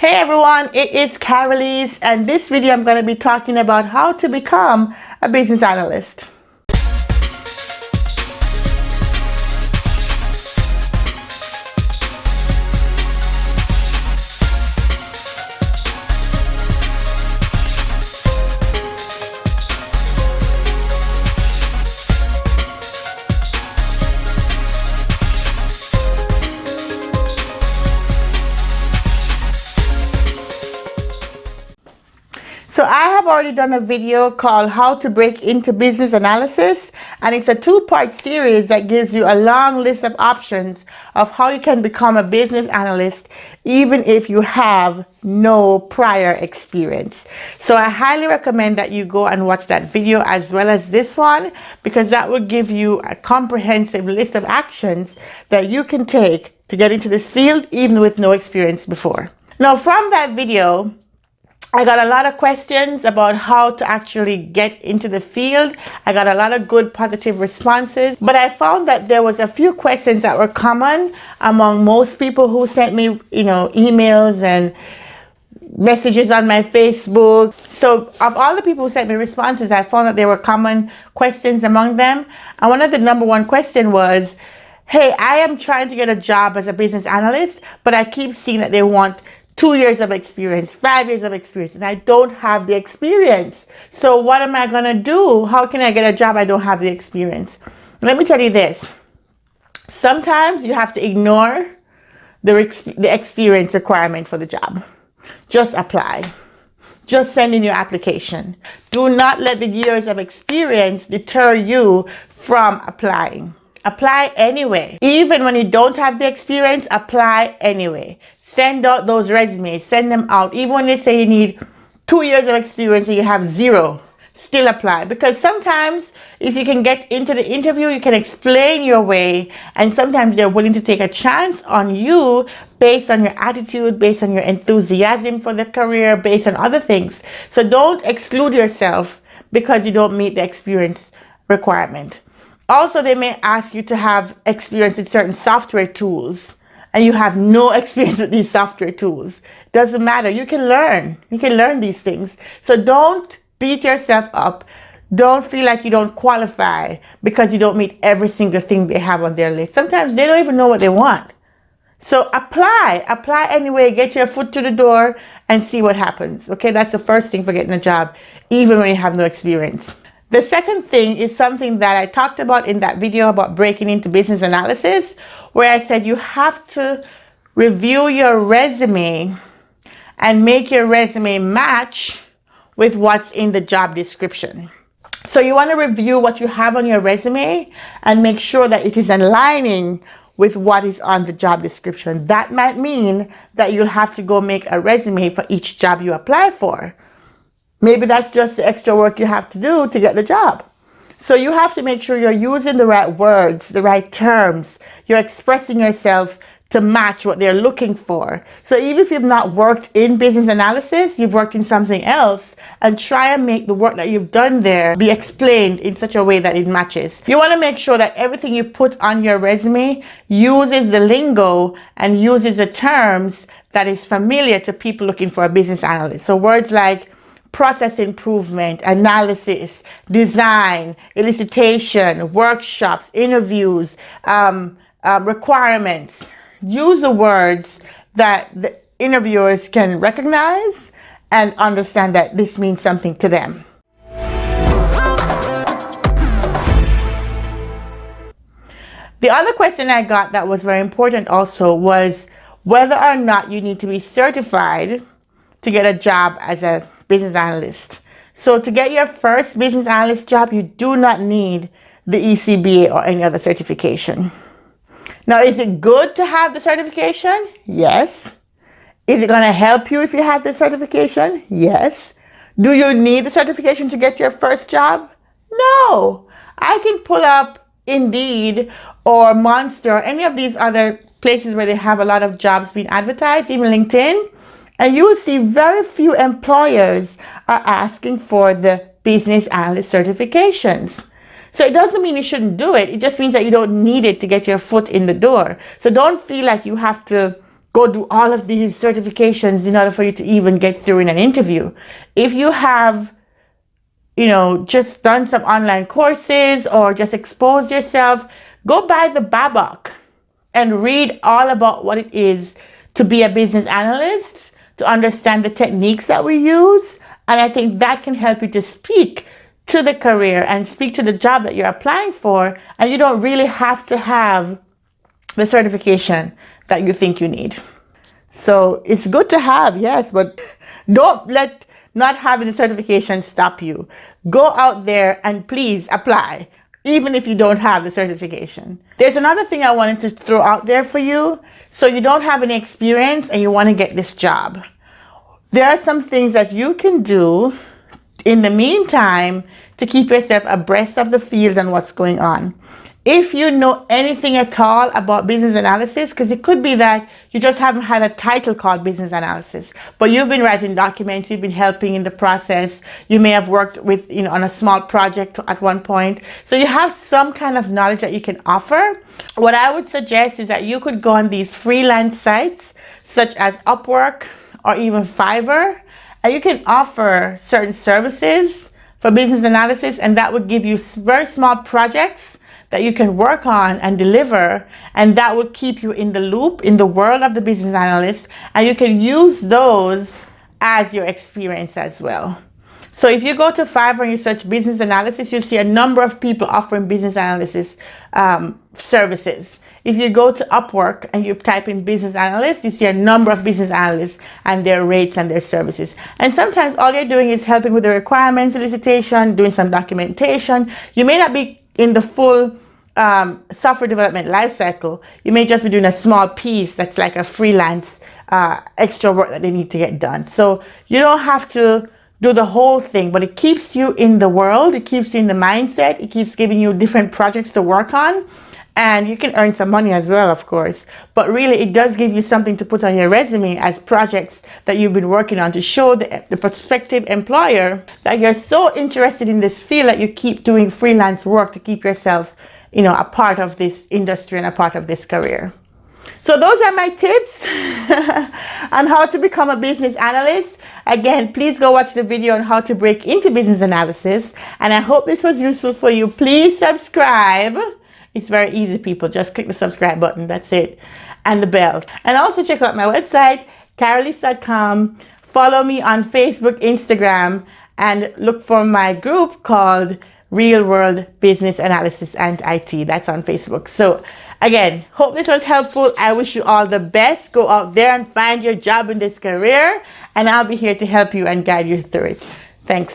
Hey everyone, it is Carolise and this video I'm going to be talking about how to become a business analyst. So I have already done a video called how to break into business analysis and it's a two-part series that gives you a long list of options of how you can become a business analyst even if you have no prior experience. So I highly recommend that you go and watch that video as well as this one because that will give you a comprehensive list of actions that you can take to get into this field even with no experience before. Now from that video, I got a lot of questions about how to actually get into the field. I got a lot of good positive responses, but I found that there was a few questions that were common among most people who sent me, you know, emails and messages on my Facebook. So of all the people who sent me responses, I found that there were common questions among them. And one of the number one question was, hey, I am trying to get a job as a business analyst, but I keep seeing that they want two years of experience, five years of experience, and I don't have the experience. So what am I going to do? How can I get a job I don't have the experience? Let me tell you this. Sometimes you have to ignore the, the experience requirement for the job. Just apply. Just send in your application. Do not let the years of experience deter you from applying. Apply anyway. Even when you don't have the experience, apply anyway. Send out those resumes, send them out. Even when they say you need two years of experience and you have zero, still apply. Because sometimes if you can get into the interview, you can explain your way. And sometimes they're willing to take a chance on you based on your attitude, based on your enthusiasm for the career, based on other things. So don't exclude yourself because you don't meet the experience requirement. Also, they may ask you to have experience in certain software tools and you have no experience with these software tools. Doesn't matter. You can learn. You can learn these things. So don't beat yourself up. Don't feel like you don't qualify because you don't meet every single thing they have on their list. Sometimes they don't even know what they want. So apply, apply anyway, get your foot to the door and see what happens. Okay, that's the first thing for getting a job, even when you have no experience. The second thing is something that I talked about in that video about breaking into business analysis, where I said you have to review your resume and make your resume match with what's in the job description. So you want to review what you have on your resume and make sure that it is aligning with what is on the job description. That might mean that you'll have to go make a resume for each job you apply for. Maybe that's just the extra work you have to do to get the job. So you have to make sure you're using the right words, the right terms. You're expressing yourself to match what they're looking for. So even if you've not worked in business analysis, you've worked in something else and try and make the work that you've done there be explained in such a way that it matches. You want to make sure that everything you put on your resume uses the lingo and uses the terms that is familiar to people looking for a business analyst. So words like process improvement, analysis, design, elicitation, workshops, interviews, um, uh, requirements. Use the words that the interviewers can recognize and understand that this means something to them. The other question I got that was very important also was whether or not you need to be certified to get a job as a business analyst. So to get your first business analyst job, you do not need the ECBA or any other certification. Now, is it good to have the certification? Yes. Is it going to help you if you have the certification? Yes. Do you need the certification to get your first job? No. I can pull up Indeed or Monster, or any of these other places where they have a lot of jobs being advertised, even LinkedIn, and you will see very few employers are asking for the business analyst certifications. So it doesn't mean you shouldn't do it. It just means that you don't need it to get your foot in the door. So don't feel like you have to go do all of these certifications in order for you to even get through in an interview. If you have, you know, just done some online courses or just exposed yourself, go buy the BABOK and read all about what it is to be a business analyst, to understand the techniques that we use. And I think that can help you to speak to the career and speak to the job that you're applying for. And you don't really have to have the certification that you think you need. So it's good to have, yes, but don't let not having the certification stop you. Go out there and please apply, even if you don't have the certification. There's another thing I wanted to throw out there for you. So you don't have any experience and you want to get this job. There are some things that you can do in the meantime to keep yourself abreast of the field and what's going on if you know anything at all about business analysis, because it could be that you just haven't had a title called business analysis, but you've been writing documents, you've been helping in the process, you may have worked with, you know, on a small project at one point. So you have some kind of knowledge that you can offer. What I would suggest is that you could go on these freelance sites, such as Upwork or even Fiverr, and you can offer certain services for business analysis, and that would give you very small projects that you can work on and deliver and that will keep you in the loop in the world of the business analyst and you can use those as your experience as well. So if you go to Fiverr and you search business analysis, you see a number of people offering business analysis um, services. If you go to Upwork and you type in business analyst, you see a number of business analysts and their rates and their services. And sometimes all you're doing is helping with the requirements elicitation, doing some documentation. You may not be in the full um, software development lifecycle, you may just be doing a small piece that's like a freelance uh, extra work that they need to get done. So you don't have to do the whole thing, but it keeps you in the world, it keeps you in the mindset, it keeps giving you different projects to work on. And you can earn some money as well, of course. But really, it does give you something to put on your resume as projects that you've been working on to show the, the prospective employer that you're so interested in this field that you keep doing freelance work to keep yourself you know, a part of this industry and a part of this career. So those are my tips on how to become a business analyst. Again, please go watch the video on how to break into business analysis. And I hope this was useful for you. Please subscribe. It's very easy, people. Just click the subscribe button. That's it. And the bell. And also check out my website, carolise.com. Follow me on Facebook, Instagram, and look for my group called real world business analysis and IT. That's on Facebook. So again, hope this was helpful. I wish you all the best. Go out there and find your job in this career and I'll be here to help you and guide you through it. Thanks.